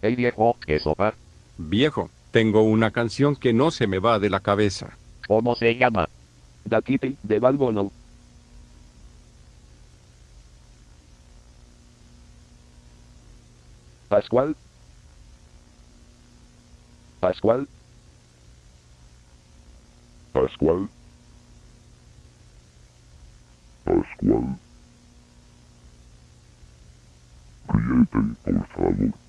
Hey viejo, ¿qué sopa? Viejo, tengo una canción que no se me va de la cabeza. ¿Cómo se llama? Da Kitty, de Balbono. Pascual. Pascual. Pascual. Pascual. Ríete, por favor.